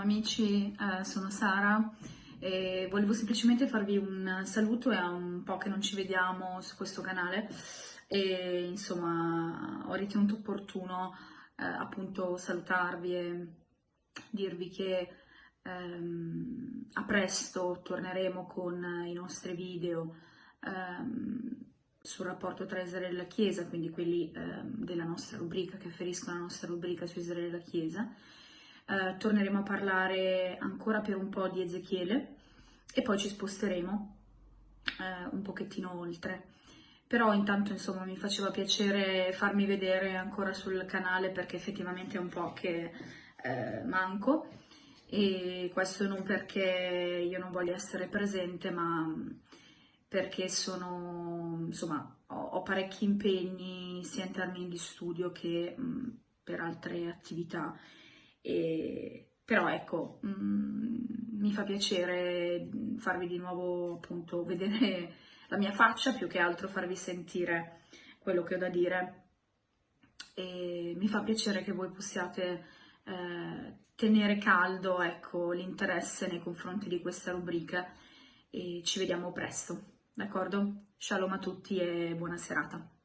amici, eh, sono Sara. E volevo semplicemente farvi un saluto, è un po' che non ci vediamo su questo canale. E insomma ho ritenuto opportuno eh, appunto salutarvi e dirvi che ehm, a presto torneremo con i nostri video ehm, sul rapporto tra Israele e la Chiesa, quindi quelli ehm, della nostra rubrica che afferiscono alla nostra rubrica su Israele e la Chiesa eh, torneremo a parlare ancora per un po' di Ezechiele e poi ci sposteremo eh, un pochettino oltre. Però intanto insomma mi faceva piacere farmi vedere ancora sul canale perché effettivamente è un po' che eh, manco e questo non perché io non voglia essere presente ma perché sono insomma ho, ho parecchi impegni sia in termini di studio che mh, per altre attività e, però ecco, mh, mm, mi fa piacere farvi di nuovo appunto vedere la mia faccia, più che altro farvi sentire quello che ho da dire e mi fa piacere che voi possiate eh, tenere caldo ecco, l'interesse nei confronti di questa rubrica e ci vediamo presto, d'accordo? Shalom a tutti e buona serata.